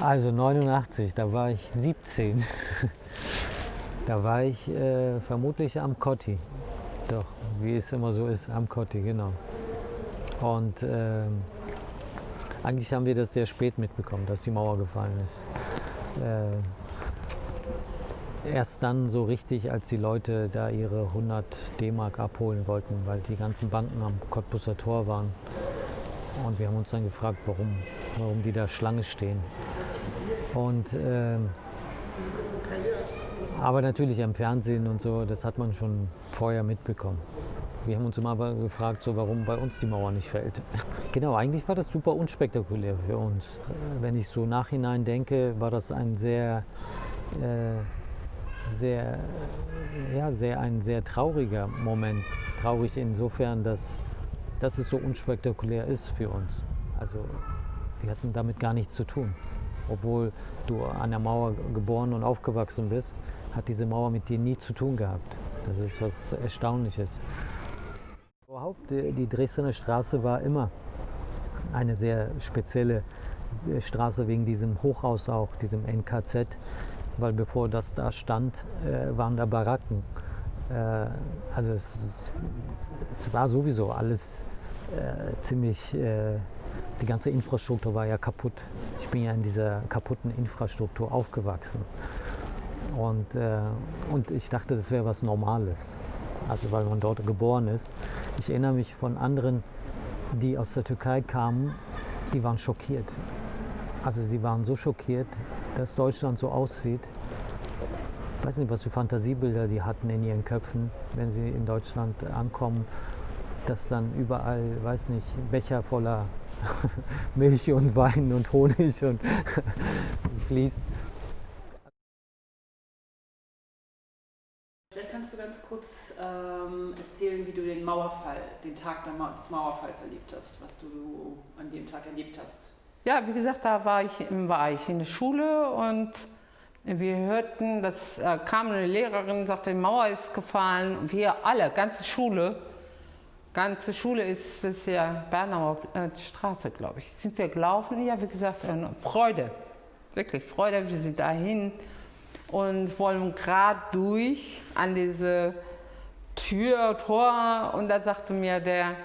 Also 89, da war ich 17. da war ich äh, vermutlich am Kotti. Doch, wie es immer so ist, am Kotti, genau. Und äh, eigentlich haben wir das sehr spät mitbekommen, dass die Mauer gefallen ist. Äh, erst dann so richtig, als die Leute da ihre 100 D-Mark abholen wollten, weil die ganzen Banken am Cottbusser Tor waren. Und wir haben uns dann gefragt, warum, warum die da Schlange stehen. Und, äh, aber natürlich am Fernsehen und so, das hat man schon vorher mitbekommen. Wir haben uns immer gefragt, so, warum bei uns die Mauer nicht fällt. Genau, eigentlich war das super unspektakulär für uns. Wenn ich so nachhinein denke, war das ein sehr, äh, sehr, ja, sehr, ein sehr trauriger Moment. Traurig insofern, dass, dass es so unspektakulär ist für uns. Also wir hatten damit gar nichts zu tun. Obwohl du an der Mauer geboren und aufgewachsen bist, hat diese Mauer mit dir nie zu tun gehabt. Das ist was Erstaunliches. Überhaupt, die Dresdner Straße war immer eine sehr spezielle äh, Straße wegen diesem Hochhaus auch, diesem NKZ, weil bevor das da stand, äh, waren da Baracken. Äh, also es, es, war sowieso alles ziemlich, die ganze Infrastruktur war ja kaputt. Ich bin ja in dieser kaputten Infrastruktur aufgewachsen. Und, und ich dachte, das wäre was Normales also weil man dort geboren ist. Ich erinnere mich von anderen, die aus der Türkei kamen, die waren schockiert. Also sie waren so schockiert, dass Deutschland so aussieht. Ich weiß nicht, was für Fantasiebilder die hatten in ihren Köpfen, wenn sie in Deutschland ankommen, dass dann überall, weiß nicht, Becher voller Milch und Wein und Honig und fließt. kannst du ganz kurz ähm, erzählen, wie du den Mauerfall, den Tag des Mauerfalls erlebt hast, was du an dem Tag erlebt hast? Ja, wie gesagt, da war ich, war ich in der Schule und wir hörten, das äh, kam eine Lehrerin, sagte, die Mauer ist gefallen. Und wir alle, ganze Schule, ganze Schule ist, ist ja Bernauer äh, Straße, glaube ich. Sind wir gelaufen? Ja, wie gesagt, äh, Freude, wirklich Freude, wir sind dahin und wollen gerade durch an diese Tür, Tor und da sagte mir der,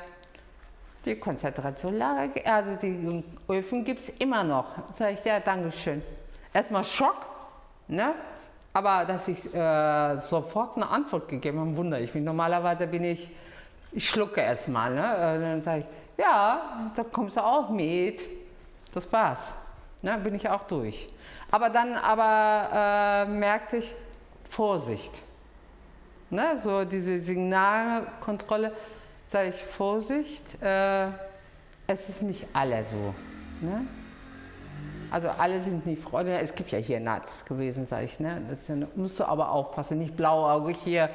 die Konzentrationslager, also die Öfen gibt es immer noch. Sag ich, ja, Dankeschön. Erstmal Schock, ne? aber dass ich äh, sofort eine Antwort gegeben habe, wundere ich mich. Normalerweise bin ich, ich schlucke erstmal. Ne? Äh, dann sage ich, ja, da kommst du auch mit. Das war's. Ne? Bin ich auch durch. Aber dann aber äh, merkte ich, Vorsicht. Ne, so diese Signalkontrolle, sage ich, Vorsicht, äh, es ist nicht alle so. Ne? Also alle sind nicht Freunde, es gibt ja hier Nats gewesen, sage ich. Ne? Das musst du aber aufpassen, nicht blauäugig hier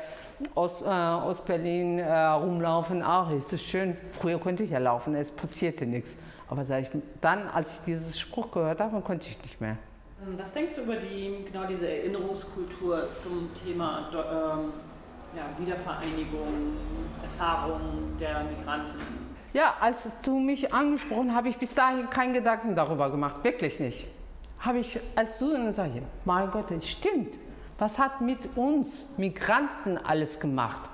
aus, äh, aus Berlin äh, rumlaufen. Ach, ist das schön. Früher konnte ich ja laufen, es passierte nichts. Aber ich, dann, als ich diesen Spruch gehört habe, konnte ich nicht mehr. Ähm, was denkst du über die, genau diese Erinnerungskultur zum Thema ähm, ja, Wiedervereinigung, Erfahrung der Migranten? Ja, als du mich angesprochen hast, habe ich bis dahin keinen Gedanken darüber gemacht, wirklich nicht. Habe ich, als du sagst, mein Gott, das stimmt. Was hat mit uns Migranten alles gemacht?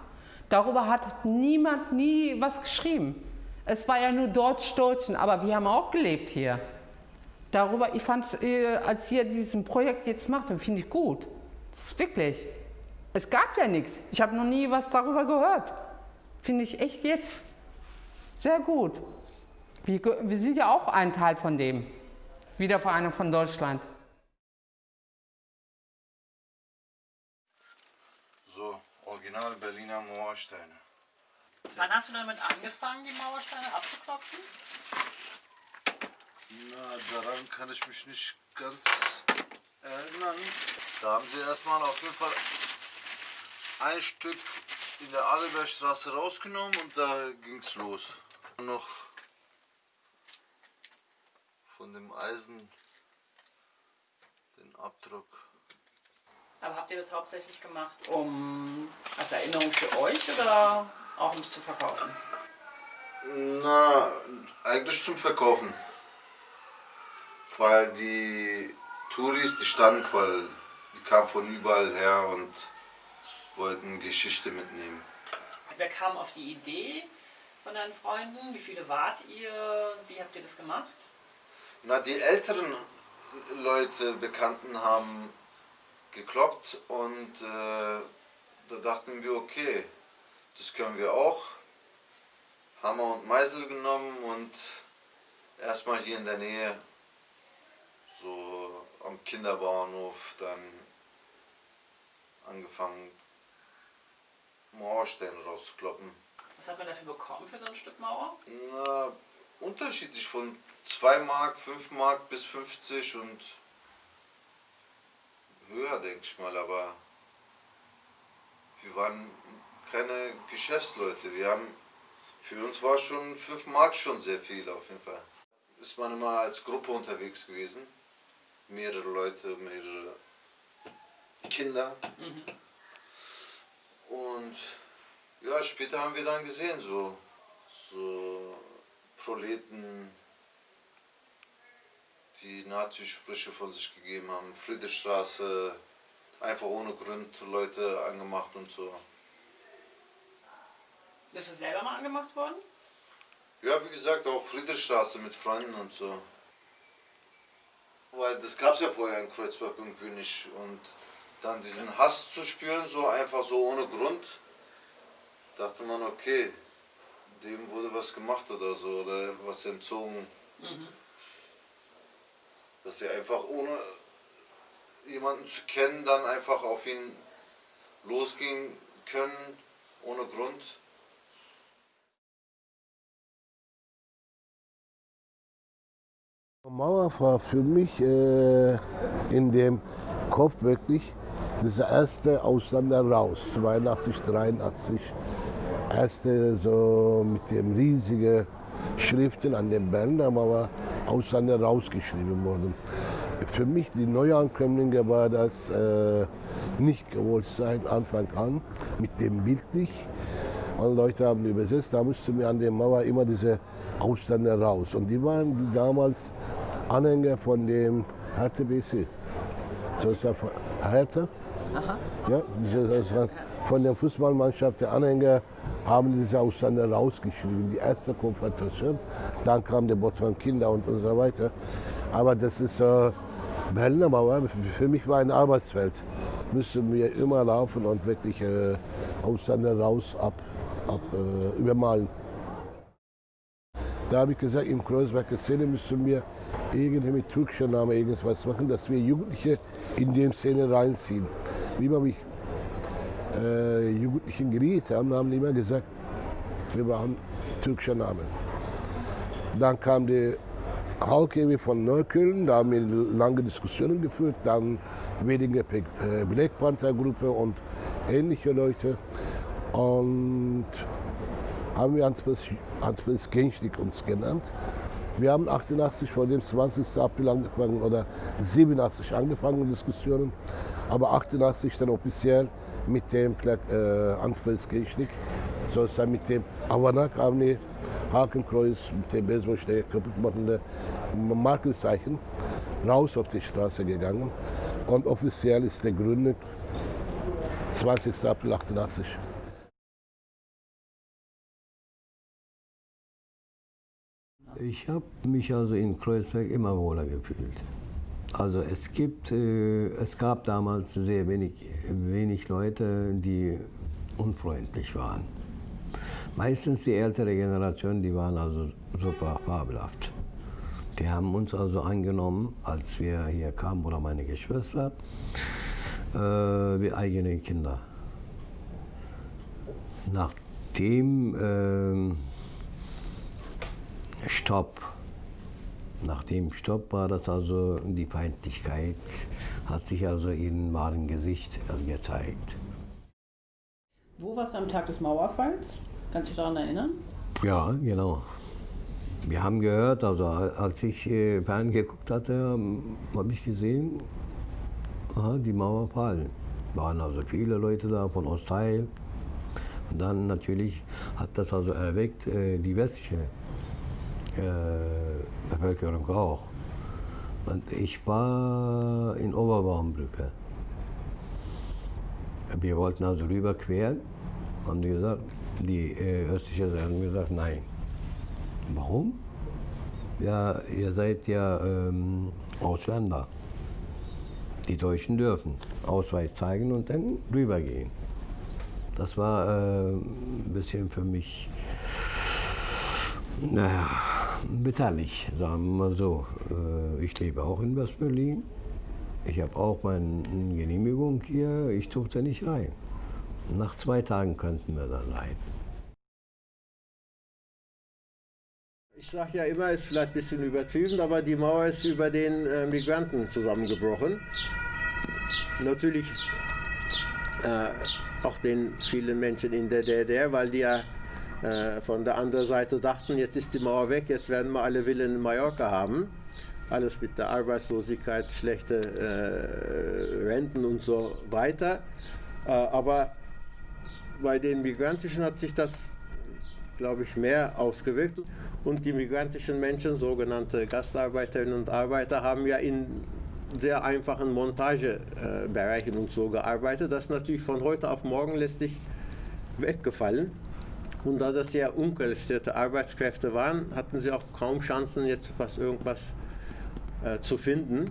Darüber hat niemand nie was geschrieben. Es war ja nur Deutsch-Deutschen, aber wir haben auch gelebt hier darüber, ich fand es, äh, als ihr diesen Projekt jetzt macht, finde ich gut. Das ist wirklich. Es gab ja nichts. Ich habe noch nie was darüber gehört. Finde ich echt jetzt sehr gut. Wir, wir sind ja auch ein Teil von dem. Wiedervereinigung von Deutschland. Original Berliner Mauersteine. Wann hast du damit angefangen, die Mauersteine abzuklopfen? Na, daran kann ich mich nicht ganz erinnern. Da haben sie erstmal auf jeden Fall ein Stück in der Adelbergstraße rausgenommen und da ging es los. Noch von dem Eisen den Abdruck. Aber habt ihr das hauptsächlich gemacht, um als Erinnerung für euch oder auch um es zu verkaufen? Na, eigentlich zum Verkaufen. weil die Touris, die standen voll, die kamen von überall her und wollten Geschichte mitnehmen. Wer kam auf die Idee von deinen Freunden? Wie viele wart ihr? Wie habt ihr das gemacht? Na, die älteren Leute, Bekannten haben gekloppt und äh, da dachten wir, okay, das können wir auch. Hammer und Meißel genommen und erstmal hier in der Nähe, so am Kinderbahnhof, dann angefangen, Mauersteine rauszukloppen. Was hat man dafür bekommen für so ein Stück Mauer? Na, unterschiedlich von 2 Mark, 5 Mark bis 50 und höher, denke ich mal, aber wir waren keine Geschäftsleute. Wir haben, für uns war schon 5 Mark schon sehr viel auf jeden Fall. Ist man immer als Gruppe unterwegs gewesen. Mehrere Leute, mehrere Kinder. Und ja, später haben wir dann gesehen, so, so Proleten, die Nazi-Sprüche von sich gegeben haben. Friedrichstraße, einfach ohne Grund Leute angemacht und so. Bist du selber mal angemacht worden? Ja, wie gesagt, auch Friedrichstraße mit Freunden und so. Weil das gab es ja vorher in Kreuzberg irgendwie nicht. Und dann diesen Hass zu spüren, so einfach so ohne Grund, dachte man, okay, dem wurde was gemacht oder so, oder was entzogen. Dass sie einfach ohne jemanden zu kennen, dann einfach auf ihn losgehen können, ohne Grund. Mauer war für mich äh, in dem Kopf wirklich dieser erste Ausländer raus, 82, 83. Erste so mit dem riesigen Schriften an den Berliner Mauer Ausländer rausgeschrieben worden. Für mich, die Neuankömmlinge, war das äh, nicht gewollt sein, Anfang an, mit dem Bild nicht. Und Leute haben übersetzt, da musste mir an der Mauer immer diese Ausländer raus. Und die waren die damals Anhänger von dem Hertha BC. So ist das von Hertha. Ja, diese, das war von der Fußballmannschaft, der Anhänger, haben diese Ausländer rausgeschrieben. Die erste Konfrontation, dann kam der Bot von Kinder und, und so weiter. Aber das ist äh, Berliner Mauer, für mich war ein Arbeitsfeld. Müssen wir immer laufen und wirklich äh, Ausländer raus, ab, ab äh, übermalen. Da habe ich gesagt, im Kreuzberger Szene müssen wir irgendwie mit türkischer Name irgendwas machen, dass wir Jugendliche in die Szene reinziehen. Wie wir mich äh, Jugendlichen geredet haben, haben die immer gesagt, wir brauchen türkischer Name. Dann kam die Halkewi von Neukölln, da haben wir lange Diskussionen geführt, dann Wedinger äh, Black Panther Gruppe und ähnliche Leute. Und haben wir Hans-Fritz Genschlik uns genannt. Wir haben 88 vor dem 20. April angefangen oder 87 angefangen Diskussionen, aber 88 dann offiziell mit dem äh, Genschlik, sozusagen mit dem Avanak Armee, Hakenkreuz, mit dem Baseballschläger kaputt machende Markenzeichen raus auf die Straße gegangen und offiziell ist der Gründung 20. April 88. Ich habe mich also in Kreuzberg immer wohler gefühlt. Also es gibt, äh, es gab damals sehr wenig, wenig Leute, die unfreundlich waren. Meistens die ältere Generation, die waren also super fabelhaft. Die haben uns also angenommen, als wir hier kamen, oder meine Geschwister, äh, wie eigene Kinder. Nachdem äh, Stopp. Nach dem Stopp war das also, die Feindlichkeit hat sich also in wahrem Gesicht gezeigt. Wo warst du am Tag des Mauerfalls? Kannst du dich daran erinnern? Ja, genau. Wir haben gehört, also als ich äh, Fern geguckt hatte, habe ich gesehen, aha, die Mauer fallen. Waren also viele Leute da von Ostteil. Und dann natürlich hat das also erweckt äh, die westliche äh, Bevölkerung auch. Und ich war in Oberbaumbrücke. Wir wollten also rüberqueren. Haben die gesagt, die äh, Seite haben gesagt, nein. Warum? Ja, ihr seid ja ähm, Ausländer. Die Deutschen dürfen Ausweis zeigen und dann rübergehen. Das war äh, ein bisschen für mich, naja, bitterlich, sagen wir mal so. Äh, ich lebe auch in West-Berlin. Ich habe auch meine Genehmigung hier. Ich durfte nicht rein. Nach zwei Tagen könnten wir dann rein. Ich sage ja immer, ist vielleicht ein bisschen übertrieben, aber die Mauer ist über den äh, Migranten zusammengebrochen. Natürlich äh, auch den vielen Menschen in der DDR, weil die ja äh, von der anderen Seite dachten, jetzt ist die Mauer weg, jetzt werden wir alle Villen in Mallorca haben. Alles mit der Arbeitslosigkeit, schlechte äh, Renten und so weiter. Äh, aber bei den Migrantischen hat sich das, glaube ich, mehr ausgewirkt. Und die migrantischen Menschen, sogenannte Gastarbeiterinnen und Arbeiter, haben ja in sehr einfachen Montagebereichen und so gearbeitet. Das natürlich von heute auf morgen letztlich weggefallen. Und da das ja unqualifizierte Arbeitskräfte waren, hatten sie auch kaum Chancen, jetzt fast irgendwas äh, zu finden.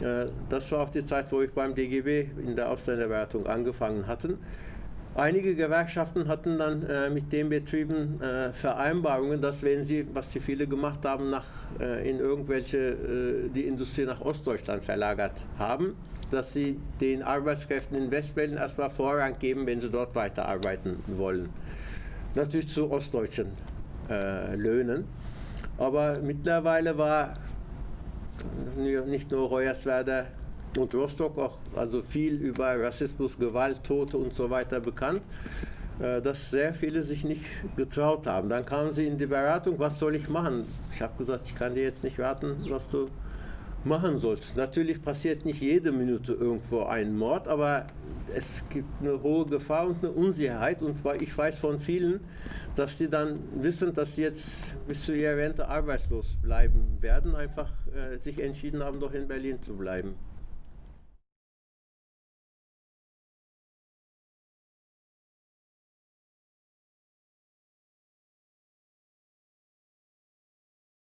Äh, das war auch die Zeit, wo ich beim DGB in der Ausländerberatung angefangen hatte. Einige Gewerkschaften hatten dann äh, mit den Betrieben äh, Vereinbarungen, dass wenn sie, was sie viele gemacht haben, nach, äh, in irgendwelche, äh, die Industrie nach Ostdeutschland verlagert haben, dass sie den Arbeitskräften in Westberlin erstmal Vorrang geben, wenn sie dort weiterarbeiten wollen. Natürlich zu ostdeutschen äh, Löhnen. Aber mittlerweile war nicht nur Hoyerswerda und Rostock auch also viel über Rassismus, Gewalt, Tote und so weiter bekannt, äh, dass sehr viele sich nicht getraut haben. Dann kamen sie in die Beratung, was soll ich machen? Ich habe gesagt, ich kann dir jetzt nicht raten, was du machen sollst. Natürlich passiert nicht jede Minute irgendwo ein Mord, aber es gibt eine hohe Gefahr und eine Unsicherheit und ich weiß von vielen, dass die dann wissen, dass sie jetzt bis zu ihrer Rente arbeitslos bleiben werden, einfach äh, sich entschieden haben, doch in Berlin zu bleiben.